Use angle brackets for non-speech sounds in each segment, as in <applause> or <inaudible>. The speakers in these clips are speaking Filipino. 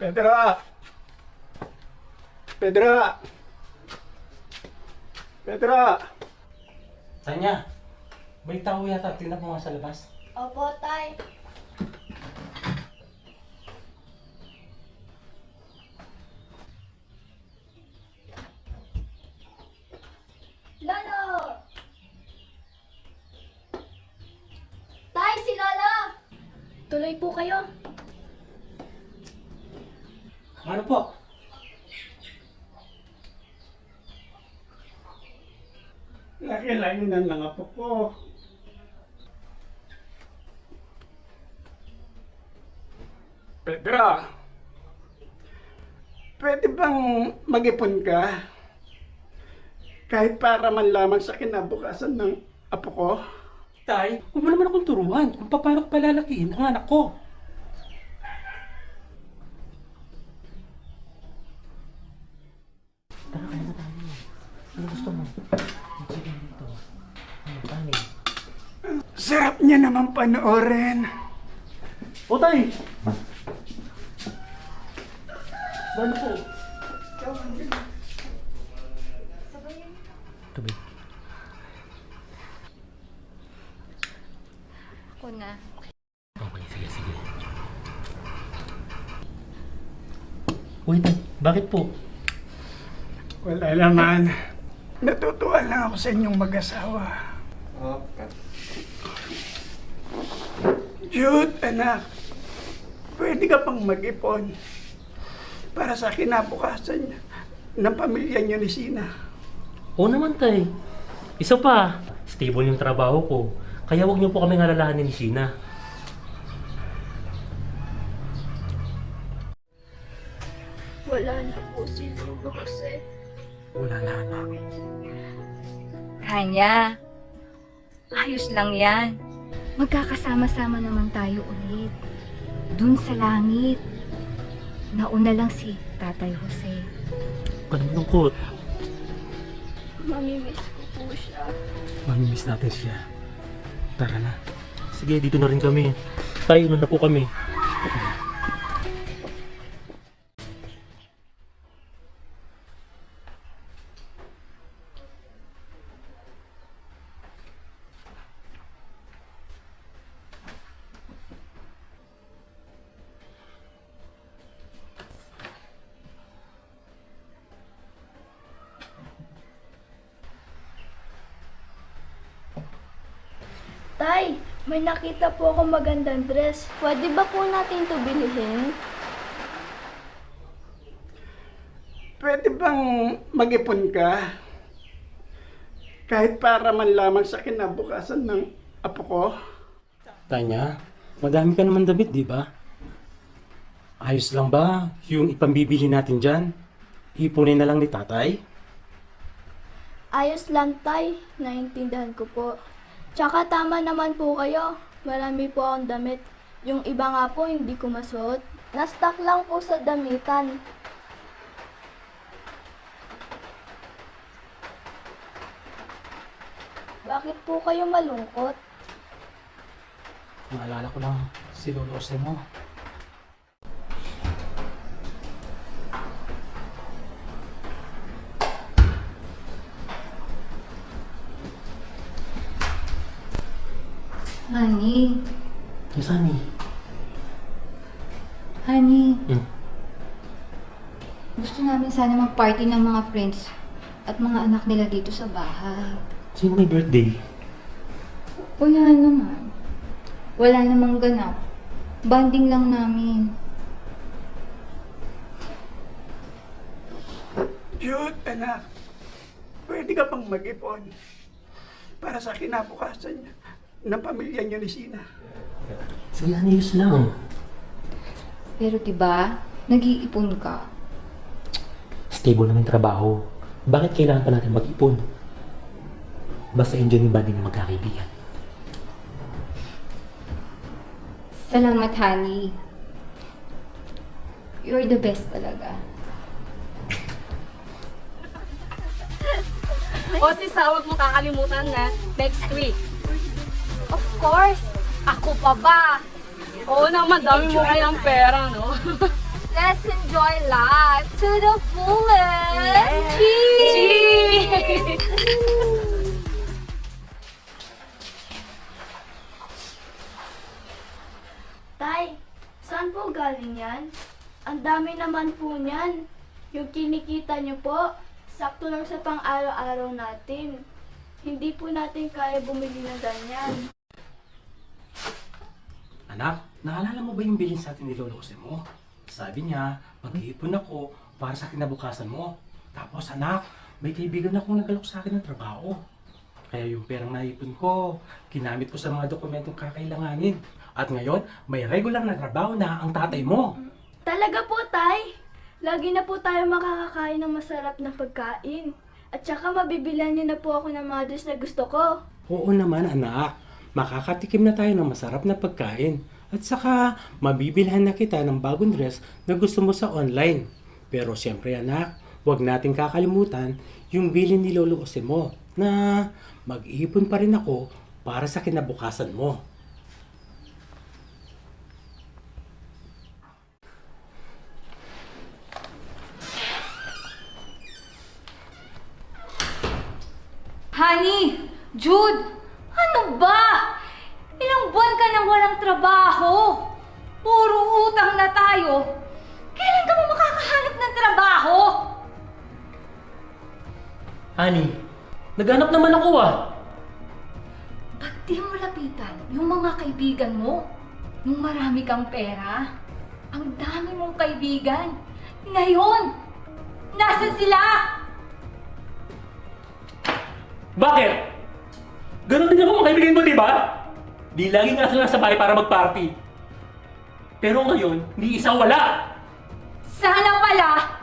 Pedra! Pedra! Pedro! Tanya, may tao yata. Tingnan mo nga sa labas. Opo, tay. Lolo! Tay, si Lolo! Tuloy po kayo. Ano po? Laki-laki ng mga apo ko. Pedro! Pwede bang mag-ipon ka? Kahit para man lamang sa kinabukasan ng apo ko? Tay, huwag mo naman akong turuan kung paano ko palalakihin ang anak ko. Tara, kaya na tayo. Ano gusto mo? Sige dito. Ano, kanin? Sarap niya naman panoorin. O, tay! Ano po? Tabi. Ako na. Okay, sige, sige. Uy, tay, bakit po? Wala naman. Natutuwa lang ako sa inyong mag-asawa. Jude, anak. Pwede ka pang mag-ipon para sa kinabukasan ng pamilya niyo ni Sina. Oo naman, tay. Isa pa, stable yung trabaho ko. Kaya wag niyo po kami alalahanin ni Sheena. Wala na po si Lolo Jose. Wala na, anak. Kanya, ayos lang yan. Magkakasama-sama naman tayo ulit. Dun sa langit. Nauna lang si Tatay Jose. Ano malungkot? Mamimiss ko po siya. Mamimiss natin siya. Tara na. Sige, dito na rin kami. Tayo na na po kami. Tay, may nakita po ako magandang dress. Pwede ba po natin ito bilhin? Pwede bang mag-ipon ka? Kahit para man lamang sa kinabukasan ng apo ko? Tanya, madami ka naman damit, di ba? Ayos lang ba yung ipambibili natin dyan? Ipunin na lang ni tatay? Ayos lang, Tay. Naintindihan ko po. Tsaka tama naman po kayo. Marami po akong damit. Yung iba nga po, hindi ko masuot. Na-stock lang po sa damitan. Bakit po kayo malungkot? Maalala ko lang si Lolo mo. Honey, Yung Sunny. honey, Hmm. gusto namin sana mag-party ng mga friends at mga anak nila dito sa bahay. Sino may birthday? Wala naman. Wala namang ganap. Banding lang namin. Jude, anak. Pwede ka pang mag-ipon para sa kinabukasan ng pamilya niyo ni Sina. Sige, ayos lang. Pero 'di ba, nag-iipon ka. Stable naman yung trabaho. Bakit kailangan pa natin mag-ipon? Basta enjoy yung banding ng magkakaibigan. Salamat, honey. You're the best talaga. O sis, ha, huwag mo kakalimutan na next week. Course! Ako pa ba? Oo naman, dami mo kayang pera, no? <laughs> Let's enjoy life to the fullest! Cheers! Tay, saan po galing yan? Ang dami naman po niyan. Yung kinikita niyo po, sakto lang sa pang-araw-araw natin. Hindi po natin kaya bumili ng ganyan. Anak, naalala mo ba yung bilin sa atin ni Lolo Jose mo? Sabi niya, mag-iipon ako para sa kinabukasan mo. Tapos anak, may kaibigan akong nagalok sa akin ng trabaho. Kaya yung perang naipon ko, ginamit ko sa mga dokumentong kakailanganin. At ngayon, may regular na trabaho na ang tatay mo. Talaga po, Tay. Lagi na po tayo makakakain ng masarap na pagkain. At saka mabibilan niyo na po ako ng mga dress na gusto ko. Oo naman anak, makakatikim na tayo ng masarap na pagkain. At saka, mabibilhan na kita ng bagong dress na gusto mo sa online. Pero siyempre anak, huwag nating kakalimutan yung bilin ni Lolo Jose mo na mag-iipon pa rin ako para sa kinabukasan mo. Honey! Jude! Ano ba? Ilang buwan ka nang walang trabaho. Puro utang na tayo. Kailan ka ba makakahanap ng trabaho? Ani, naghanap naman ako ah. Ba't di mo lapitan yung mga kaibigan mo? Nung marami kang pera? Ang dami mong kaibigan. Ngayon, nasan sila? Bakit? Ganon din ako mga kaibigan mo, di ba? Di lagi nga sila sa bahay para mag-party. Pero ngayon, ni isa wala. Sana pala,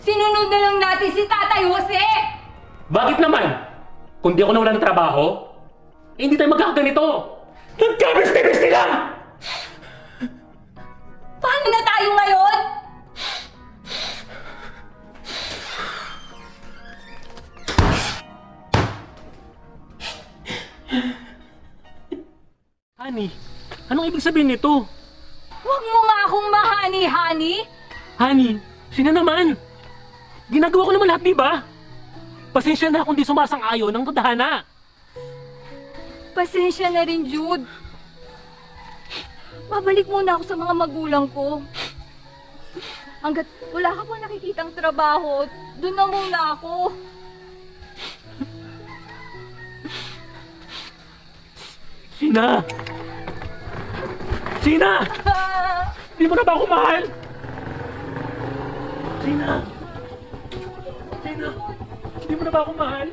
sinunod na lang natin si Tatay Jose! Bakit naman? Kung di ako nawala ng trabaho, eh, hindi tayo magkakaganito. Nagkabeste-beste lang! Paano na tayo ngayon? Honey, anong ibig sabihin nito? Huwag mo nga akong mahani-hani! Honey, sino naman? Ginagawa ko naman lahat, di ba? Pasensya na kung di sumasang-ayon ng tadhana. Pasensya na rin, Jude. Babalik muna ako sa mga magulang ko. Hanggat wala ka pa nakikitang trabaho, doon na muna ako. Sina! Sina! Hindi mo na ba ako mahal? Sina! Sina! Hindi mo na ba ako mahal?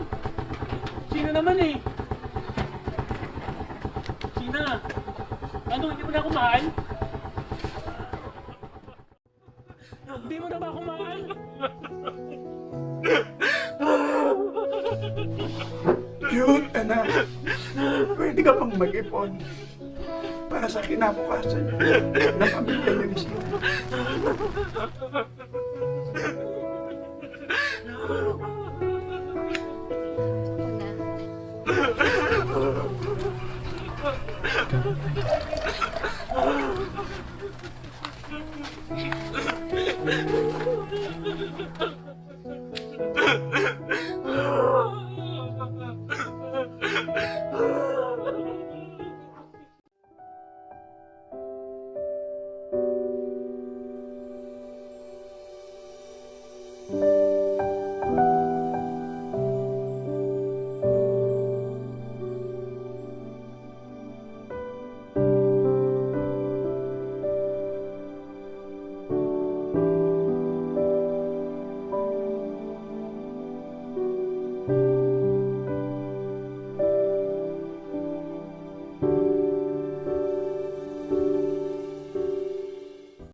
Sina naman eh! Sina! Ano, hindi mo na ako mahal? Hindi mo na ba ako mahal? Yun, anak. Pwede ka pang mag-ipon para sa kinabukasan ng pamilya niyo ni Sina.